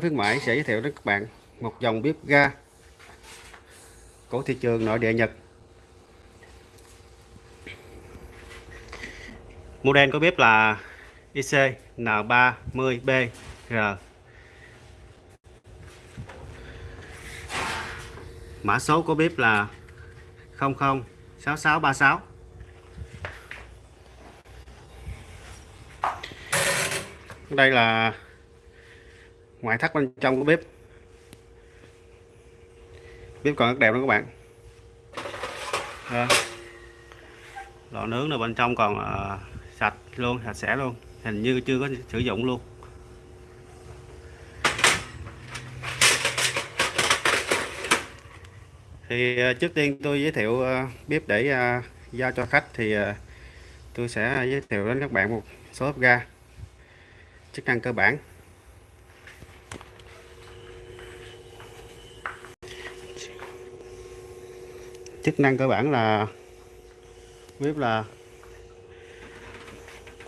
khuyến mãi sẽ giới thiệu đến các bạn một dòng bếp ga của thị trường nội địa Nhật. Model của bếp là IC N30BR mã số của bếp là 006636 đây là ngoại thất bên trong của bếp. Bếp còn rất đẹp đó các bạn. À, lò nướng là bên trong còn à, sạch luôn sạch sẽ luôn. Hình như chưa có sử dụng luôn. Thì ờ, trước tiên tôi giới thiệu ờ, bếp để giao cho khách thì tôi sẽ giới thiệu đến các bạn một số bếp ga chức năng cơ bản. Chức năng cơ bản là bếp là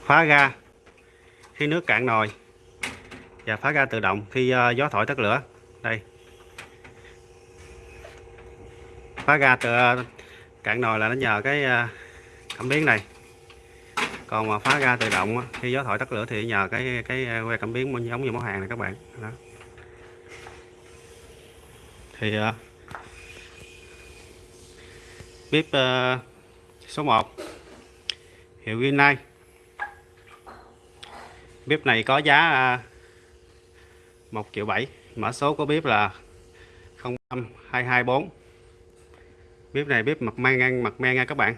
phá ga khi nước cạn nồi và phá ga tự động khi uh, gió thổi tắt lửa. Đây. Phá ga từ uh, ờ, cạn nồi là nó nhờ cái uh, cảm biến này. Còn mà phá ga tự động khi gió thổi tắt lửa thì nhờ cái cái que cảm biến giống như món hàng này các bạn. Đó. thì uh, bếp uh, số 1 hiệu Rinnai bếp này có giá ờ, uh, 1 triệu 7 mã số của bếp là 05224 bếp này bếp mặt men ngang mặt men nha các bạn.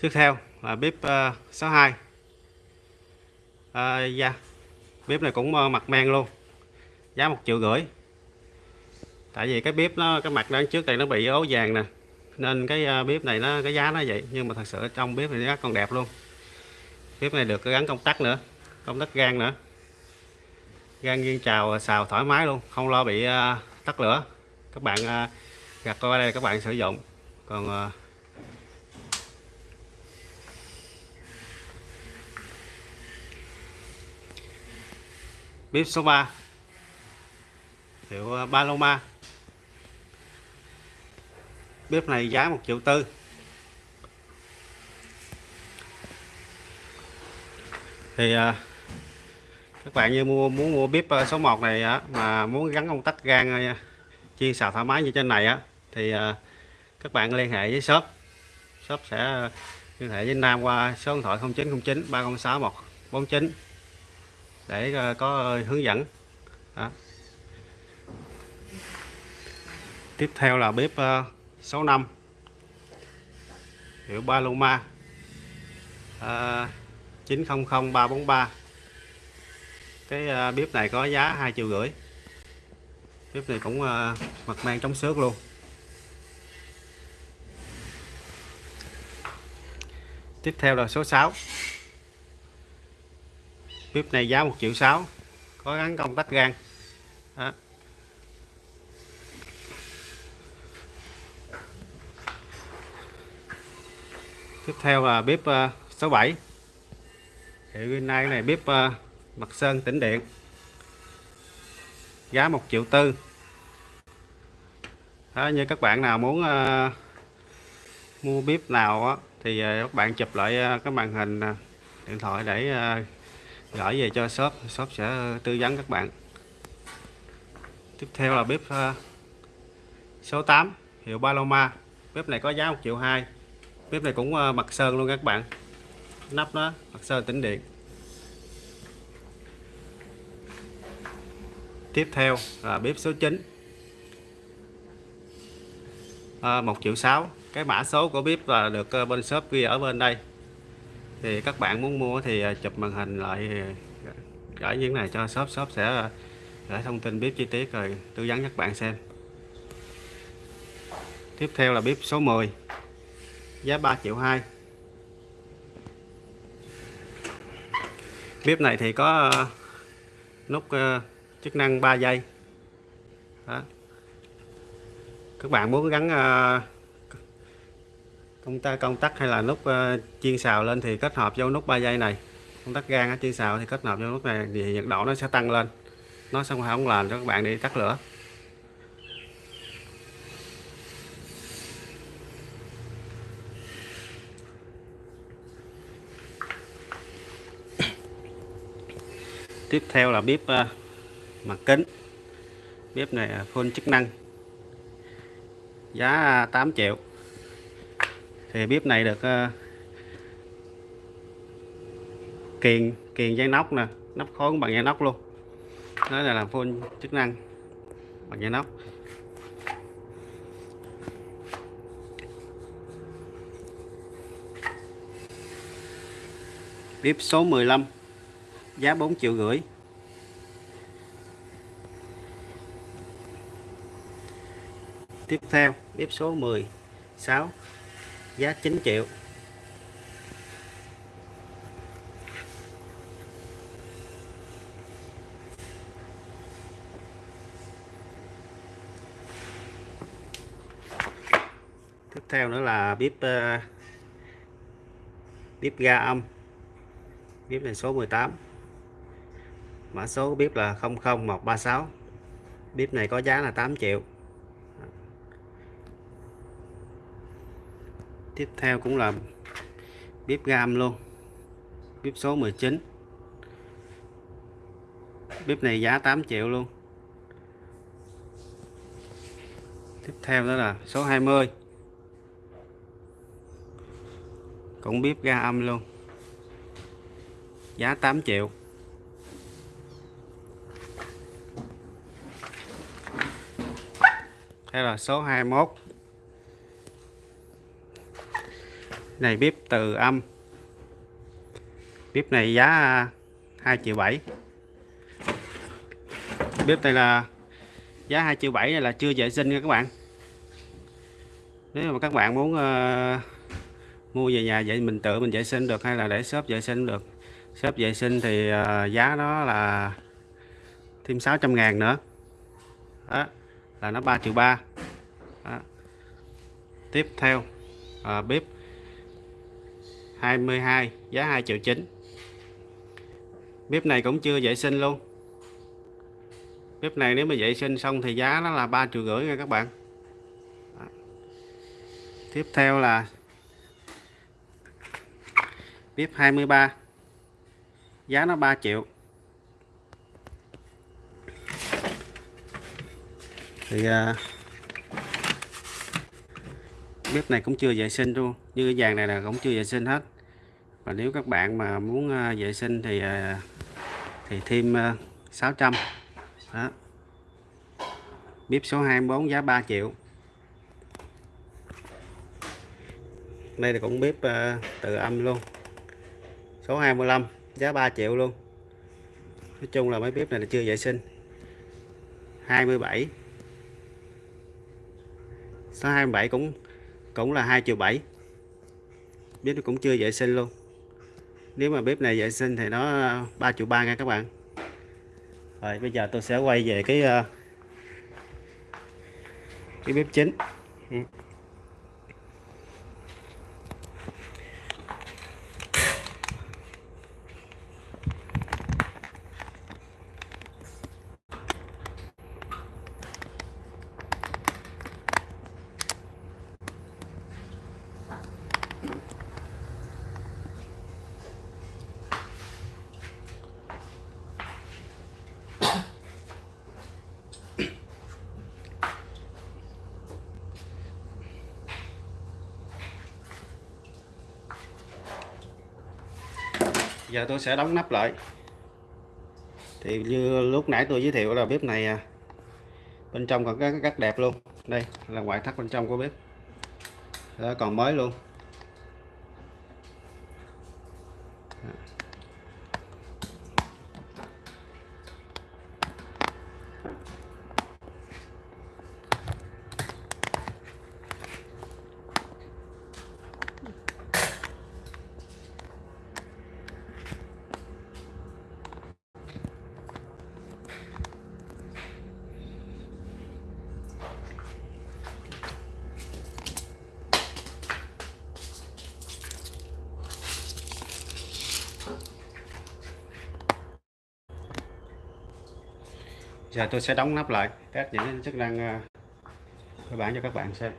Tiếp theo là bếp uh, 62 uh, yeah. bếp này cũng uh, mặt men luôn. Giá một triệu rưỡi tại vì cái bếp nó cái mặt đằng trước đây nó bị ố vàng nè. Nên cái à, bếp này nó cái giá nó vậy. Nhưng mà thật sự trong bếp này nó còn đẹp luôn. Bếp này được gắn công tắc nữa công tắc gan nữa. Gan nghiêng trào à, xào thoải mái luôn không lo bị uh, tắt lửa. Các bạn uh, gặt qua đây các bạn sử dụng. Còn uh, bếp số 3 hiệu Paloma bếp này giá một triệu tư thì à, các bạn như mua muốn mua bếp à, số 1 này á, mà muốn gắn công tắc gan à, chiên xào thoải mái như trên này á thì à, các bạn liên hệ với shop shop sẽ liên hệ với Nam qua số điện thoại 0909 306 149 để có hướng dẫn đó. tiếp theo là bếp 65 hiệu Paloma à, 900343 cái à, bếp này có giá 2 triệu rưỡi. Bếp này cũng à, mặt mang chống xước luôn. Tiếp theo là số 6 bếp này giá 1 triệu 6 có gắn công tắc gan đó. Tiếp theo là bếp 67 hiệu Rinnai này bếp ờ, mặt sơn tĩnh điện. Giá 1 triệu tư. Đó, như các bạn nào muốn uh, mua bếp nào á, thì uh, các bạn chụp lại uh, cái màn hình uh, điện thoại để uh, gửi về cho shop. Shop sẽ tư vấn các bạn. Tiếp theo là bếp uh, số 8 hiệu Paloma. Bếp này có giá 1 triệu 2 bếp này cũng ờ, mặt sơn luôn các bạn. Nắp đó mặt sơn tĩnh điện. Tiếp theo là bếp số 9 à, 1 triệu 6 cái mã số của bếp là được ờ, bên shop ghi ở bên đây. Thì các bạn muốn mua thì ờ, chụp màn hình lại gửi những này cho shop. Shop sẽ gửi thông tin bếp chi tiết rồi tư vấn các bạn xem. Tiếp theo là bếp số 10 giá 3 triệu 2 bếp này thì có ờ, nút ờ, chức năng 3 giây. Đó. các bạn muốn gắn ờ, công ta, công tắc hay là nút chiên xào lên thì kết hợp vô nút 3 giây này. Công tắc gan chiên xào thì kết hợp vô nút này thì nhiệt độ nó sẽ tăng lên. Nó sẽ không làm cho các bạn đi tắt lửa. Tiếp theo là bếp ờ, mặt kính. Bếp này ờ, full chức năng. Giá ờ, 8 triệu. Thì bếp này được kiền kiền dây nóc nè, nắp khối bằng dây nóc luôn. Đó là làm full chức năng bằng dây nóc. Bếp số 15 giá 4 triệu rưỡi. Tiếp theo bếp số 16 giá 9 triệu. Tiếp theo nữa là bếp uh, bếp ga âm. Bếp này số 18 mã số bếp là 00136 bếp này có giá là 8 triệu. Tiếp theo cũng là bếp gam luôn. Bếp số 19 bếp này giá 8 triệu luôn. Tiếp theo đó là số 20 cũng bếp ga âm luôn. Giá 8 triệu. Đây là số 21 này bếp từ âm. Bếp này giá à, 2 triệu 7 bếp này là giá 2 triệu 7 này là chưa vệ sinh nha các bạn. Nếu mà các bạn muốn uh, mua về nhà vậy mình tự mình vệ sinh được hay là để shop vệ sinh được? Shop vệ sinh thì uh, giá nó là thêm 600 ngàn nữa. Đó là nó 3 triệu 3 đó. tiếp theo à, bếp 22 giá 2 triệu 9 bếp này cũng chưa vệ sinh luôn. Bếp này nếu mà vệ sinh xong thì giá nó là 3 triệu rưỡi nha các bạn. Đó. tiếp theo là bếp 23 giá nó 3 triệu. Thì à, bếp này cũng chưa vệ sinh luôn. Như cái vàng này là cũng chưa vệ sinh hết. Và nếu các bạn mà muốn à, vệ sinh thì à, thì thêm à, 600 đó. Bếp số 24 giá 3 triệu. Đây là cũng bếp à, tự âm luôn. Số 25 giá 3 triệu luôn. Nói chung là mấy bếp này là chưa vệ sinh. 27 số 27 cũng cũng là 2 triệu 7 bếp nó cũng chưa vệ sinh luôn. Nếu mà bếp này vệ sinh thì nó ờ, 3 triệu 3 nha các bạn. Rồi, bây giờ tôi sẽ quay về cái ờ, cái bếp chính. Ừ. giờ tôi sẽ đóng nắp lại. Thì như lúc nãy tôi giới thiệu là bếp này à, bên trong còn cái rất đẹp luôn. Đây là ngoại thất bên trong của bếp. Đó, còn mới luôn. Giờ tôi sẽ đóng nắp lại test những chức năng ờ, cơ bản cho các bạn xem.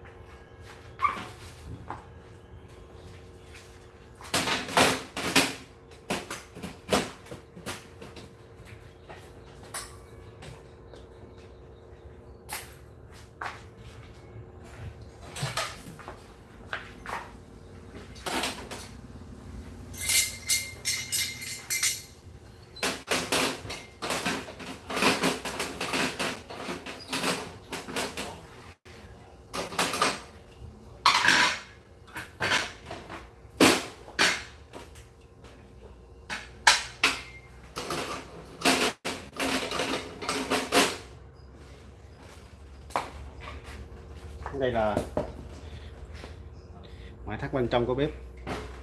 Đây là ngoại thất bên trong của bếp.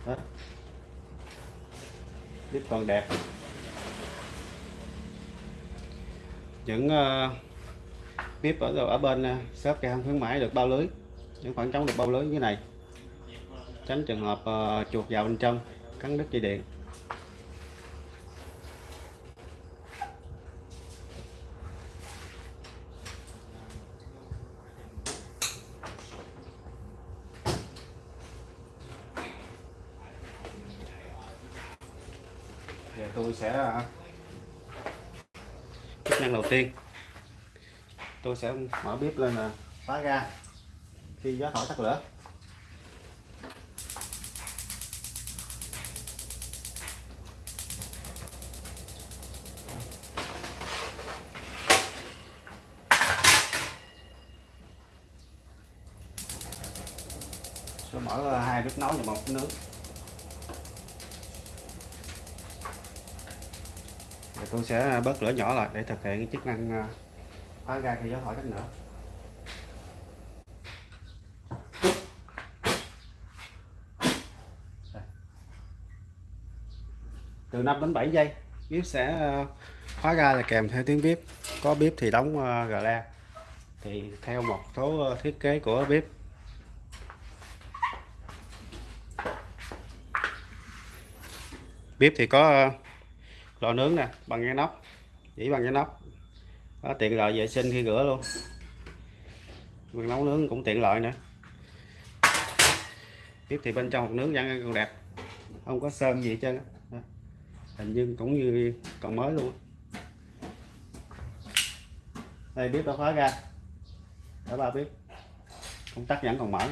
Đó. bếp còn đẹp. Những uh, bếp ở ở bên uh, shop cây không khuyến mãi được bao lưới. Những khoảng trống được bao lưới như thế này. Tránh trường hợp uh, chuột vào bên trong cắn đứt dây điện giờ tôi sẽ à, chức năng đầu tiên. Tôi sẽ mở bếp lên là khóa ga. Khi gió thổi tắt lửa. Sẽ mở à, hai bếp nấu và một nướng tôi sẽ bớt lửa nhỏ lại để thực hiện cái chức năng à, khóa ga khi gió thổi cách nữa. Từ 5 đến 7 giây bếp sẽ khóa ga là kèm theo tiếng bếp có bếp thì đóng gà la thì theo một số à, thiết kế của bếp bếp thì có à, lò nướng nè bằng cái nóc. Chỉ bằng cái nóc. Đó, tiện lợi vệ sinh khi rửa luôn. Mình nấu nướng cũng tiện lợi nữa. Tiếp thì bên trong hộp nướng vẫn còn đẹp. Không có sơn gì hết trơn hình như cũng như còn mới luôn đây bếp đã khóa ra. Để ba bếp. Công tắc vẫn còn mở.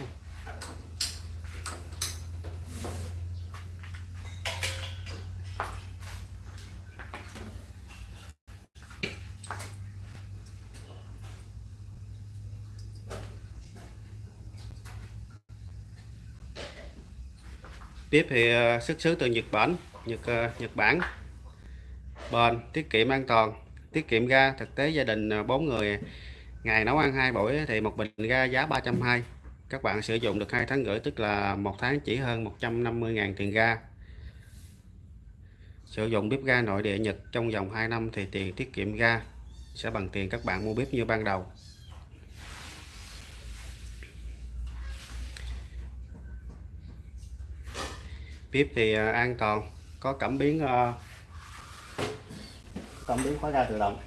Bếp thì ờ, xuất xứ từ Nhật Bản, Nhật ờ, Nhật Bản. Bền, tiết kiệm an toàn. Tiết kiệm ga, thực tế gia đình ờ, 4 người, ngày nấu ăn hai buổi thì một bình ga giá 320 các bạn sử dụng được hai tháng rưỡi, tức là một tháng chỉ hơn 150.000 tiền ga. Sử dụng bếp ga nội địa Nhật trong vòng 2 năm thì tiền tiết kiệm ga sẽ bằng tiền các bạn mua bếp như ban đầu. Bếp thì à, an toàn, có cảm biến à, cảm biến khóa ga tự động.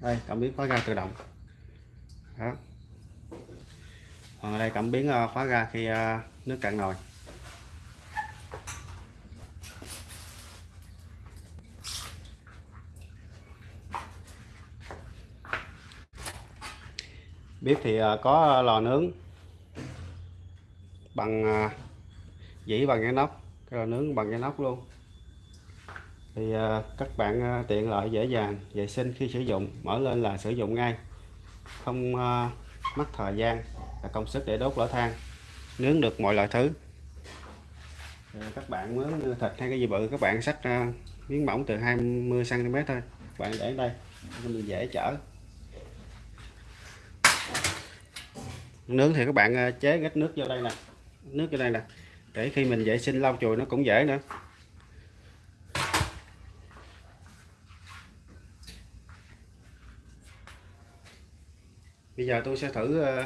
Đây, cảm biến khóa ga tự động. Đó. Còn ở đây cảm biến à, khóa ga khi nước cạn nồi. Bếp thì có lò nướng bằng à, dĩ bằng cái nóc, cái nướng bằng cái nóc luôn. Thì à, các bạn à, tiện lợi dễ dàng, vệ sinh khi sử dụng, mở lên là sử dụng ngay. Không mất thời gian và công sức để đốt lửa than. Nướng được mọi loại thứ. Các bạn muốn thịt hay cái gì bự, các bạn xách miếng mỏng từ 20 cm thôi. Các bạn để đây mình dễ chở. Nướng thì các bạn chế ít nước vô đây nè nước ở đây nè. Để khi mình vệ sinh lau chùi nó cũng dễ nữa. Bây giờ tôi sẽ thử ờ,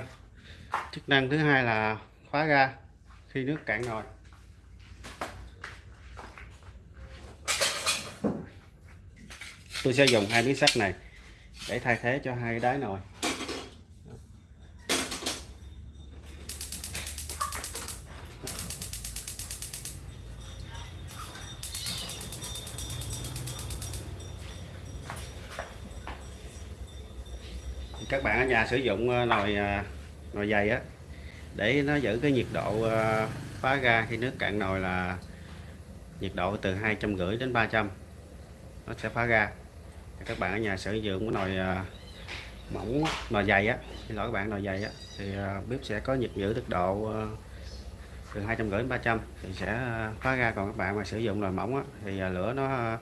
chức năng thứ hai là khóa ga khi nước cạn nồi. Tôi sẽ dùng hai miếng sắt này để thay thế cho hai cái đáy nồi. Các bạn ở nhà sử dụng ờ, nồi ờ, nồi dày á để nó giữ cái nhiệt độ ờ, phá ra khi nước cạn nồi là nhiệt độ từ hai trăm rưỡi đến 300 nó sẽ phá ra. Các bạn ở nhà sử dụng cái nồi mỏng nồi dày á. Xin lỗi các bạn nồi dày á. Thì bếp sẽ có nhiệt giữ được độ từ hai trăm rưỡi đến 300 thì sẽ phá ra. Còn các bạn mà sử dụng nồi mỏng á, thì lửa nó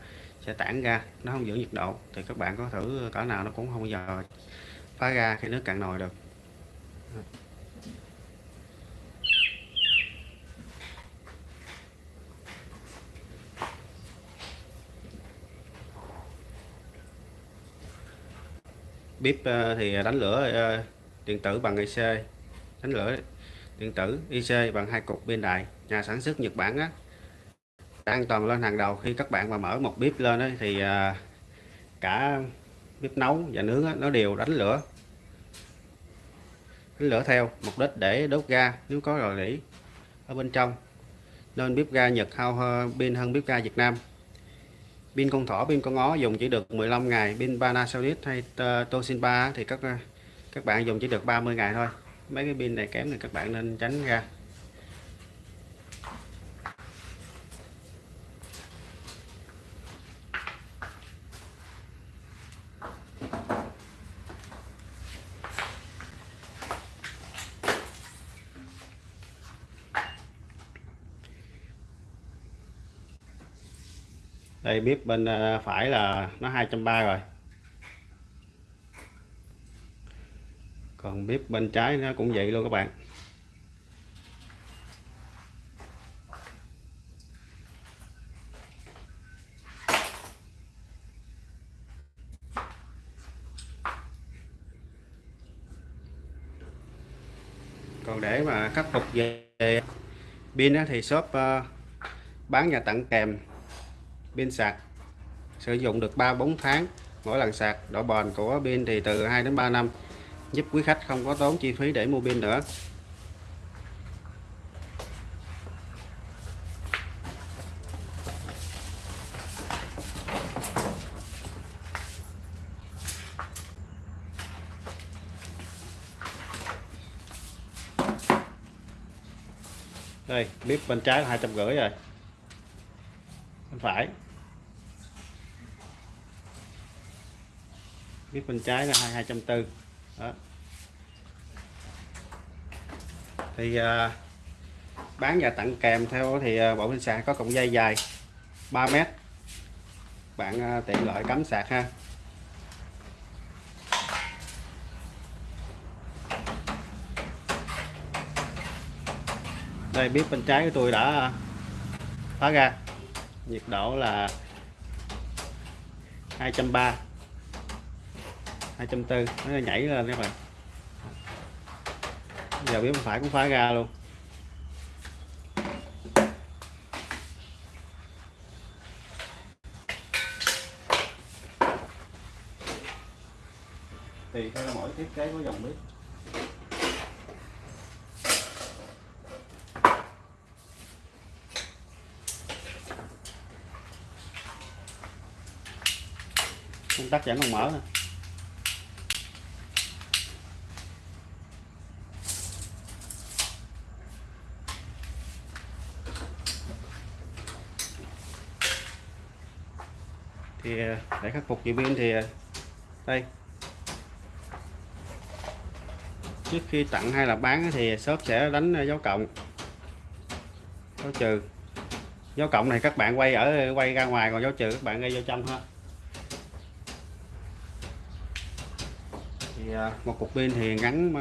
sẽ tản ra. Nó không giữ nhiệt độ. Thì các bạn có thử cỡ nào nó cũng không bao giờ phá ra khi nước cạn nồi được. Bếp ờ, thì ờ, đánh lửa điện tử bằng IC đánh lửa điện tử IC bằng hai cục pin đại nhà sản xuất Nhật Bản á. An toàn lên hàng đầu khi các bạn mà mở một bếp lên ấy, thì ờ, cả bếp nấu và nướng nó đều đánh lửa. Đánh lửa theo mục đích để đốt ga nếu có rò rỉ ở bên trong. Nên bếp ga Nhật hao pin hơn bếp ga Việt Nam. Pin con thỏ, pin con ó dùng chỉ được 15 ngày, pin Panasonic hay Toshiba thì các các bạn dùng chỉ được 30 ngày thôi. Mấy cái pin này kém thì các bạn nên tránh ra. Đây bếp bên à, phải là nó 230 rồi. Còn bếp bên trái nó cũng vậy luôn các bạn. Còn để mà khắc phục về pin thì shop à, bán nhà tặng kèm pin sạc. Sử dụng được 3-4 tháng, mỗi lần sạc, độ bền của pin thì từ 2 đến 3 năm. Giúp quý khách không có tốn chi phí để mua pin nữa. Đây, bếp bên trái là hai trăm rưỡi rồi. Bên phải. Bếp bên trái là hai hai trăm tư. Đó. Thì à, bán và tặng kèm theo thì à, bộ pin sạc có cọng dây dài 3 mét. Bạn à, tiện lợi cắm sạc ha. Đây bếp bên trái của tôi đã à, phá ra. Nhiệt độ là 230 240 nó nhảy lên các bạn. Giờ bếp phải cũng phá ra luôn. Tùy theo mỗi thiết kế của dòng bếp công tắc vẫn còn mở nè thì à, để khắc phục chị pin thì à, đây. Trước khi tặng hay là bán thì shop sẽ đánh à, dấu cộng. Dấu trừ. Dấu cộng này các bạn quay ở, quay ra ngoài, còn dấu trừ các bạn ngay vô trong ha. Thì một cục pin thì ngắn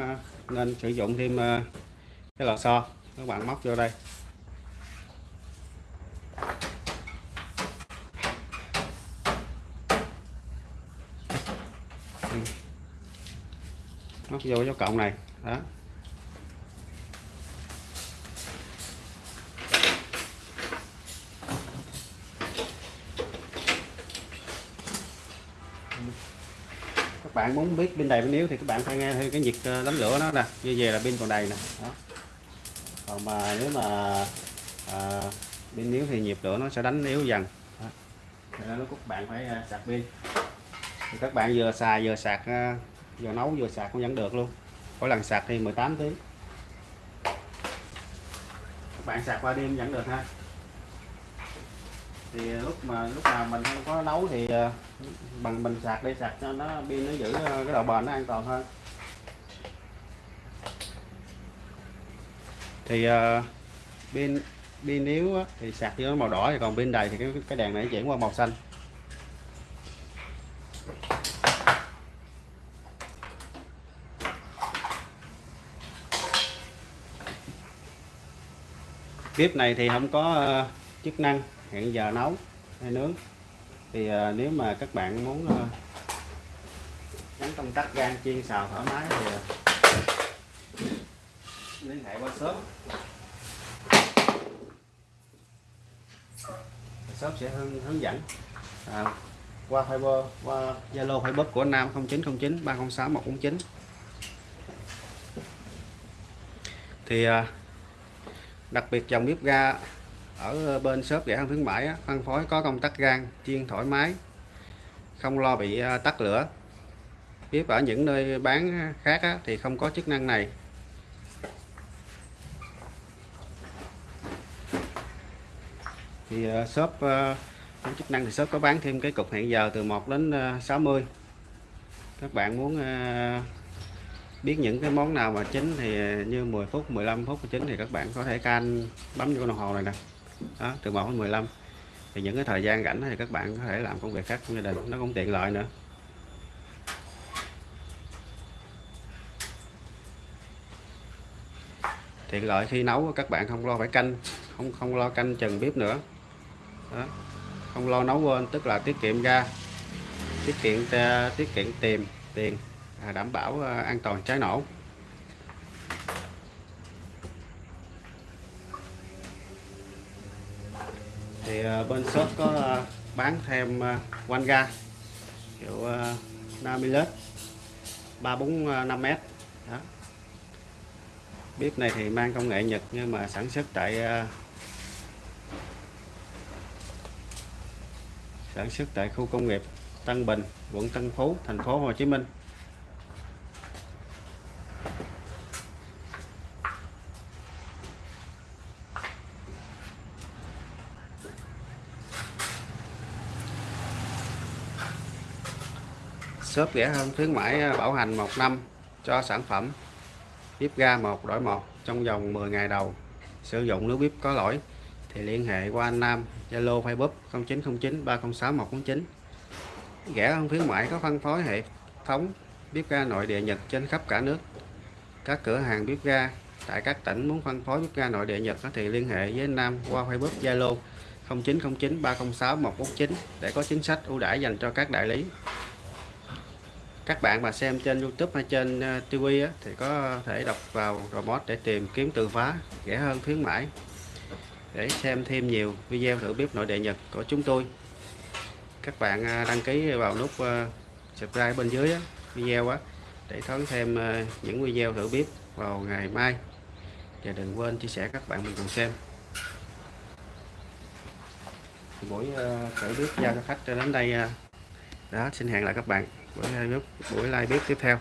nên sử dụng thêm cái lò xo. Các bạn móc vô đây. Móc vô dấu cộng này. Đó. Bạn muốn biết pin đầy pin yếu thì các bạn phải nghe theo cái nhiệt ờ, đánh lửa nó nè. Như vậy là pin còn đầy nè. Đó. còn mà nếu mà à, pin yếu thì nhiệt lửa nó sẽ đánh yếu dần. Đó. Nên các bạn phải ờ, sạc pin. Thì các bạn vừa xài vừa sạc vừa nấu vừa sạc cũng vẫn được luôn. Mỗi lần sạc thì 18 tiếng. Các bạn sạc qua đêm vẫn được ha. Thì ờ, lúc mà lúc nào mình không có nấu thì ờ, bằng mình sạc đi sạc cho nó pin nó giữ ờ, cái độ bền nó an toàn hơn. Thì pin pin pin yếu á, thì sạc cho nó màu đỏ thì còn pin đầy thì cái cái đèn này chuyển qua màu xanh. Bếp này thì không có ờ, chức năng hẹn giờ nấu hay nướng. Thì ờ, nếu mà các bạn muốn ờ, gắn công tắc gan chiên xào thoải mái thì liên hệ qua shop. Shop sẽ hướng, hướng dẫn à, qua Viber qua Zalo Facebook của Nam 0909 306 149 thì à, đặc biệt dòng bếp ga ở bên shop rẻ hơn khuyến mãi phân phối có công tắc gan chiên thoải mái, không lo bị à, tắt lửa. Bếp ở những nơi bán khác thì không có chức năng này. Thì à, shop à, có chức năng thì shop có bán thêm cái cục hẹn giờ từ 1 đến 60 các bạn muốn biết những cái món nào mà chín thì ờ, như 10 phút 15 phút chín thì các bạn có thể can bấm vô đồng hồ này nè. Đó, từ 1 đến 15 thì những cái thời gian rảnh thì các bạn có thể làm công việc khác trong gia đình, nó cũng tiện lợi nữa. Tiện lợi khi nấu, các bạn không lo phải canh, không không lo canh chừng bếp nữa. Đó. không lo nấu quên, tức là tiết kiệm ra, tiết kiệm ờ, tiết kiệm tiền tiền. À, đảm bảo à, an toàn cháy nổ. Thì à, bên shop có bán thêm quanh ga kiểu Namilet 345m đó. Bếp này thì mang công nghệ Nhật nhưng mà sản xuất tại sản xuất tại khu công nghiệp Tân Bình, quận Tân Phú, thành phố Hồ Chí Minh. Shop rẻ hơn khuyến mãi bảo hành 1 năm cho sản phẩm. Bếp ga một, đổi một, trong vòng 10 ngày đầu. Sử dụng nếu bếp có lỗi, thì liên hệ qua anh Nam, Zalo, Facebook 0909 306 149 rẻ hơn khuyến mãi có phân phối hệ thống bếp ga nội địa Nhật trên khắp cả nước. Các cửa hàng bếp ga tại các tỉnh muốn phân phối bếp ga nội địa Nhật thì liên hệ với anh Nam qua Facebook, Zalo 0909 306 149 để có chính sách ưu đãi dành cho các đại lý các bạn mà xem trên YouTube hay trên ờ, TV á, thì có thể đọc vào remote để tìm kiếm từ khóa rẻ hơn khuyến mãi. Để xem thêm nhiều video thử bếp nội địa Nhật của chúng tôi. Các bạn ờ, đăng ký vào nút ờ, subscribe bên dưới á, video á để đón thêm những video thử bếp vào ngày mai. Và đừng quên chia sẻ các bạn mình cùng xem. Buổi thử bếp giao cho khách cho đến đây đó xin hẹn lại các bạn buổi live bếp buổi live bếp tiếp theo.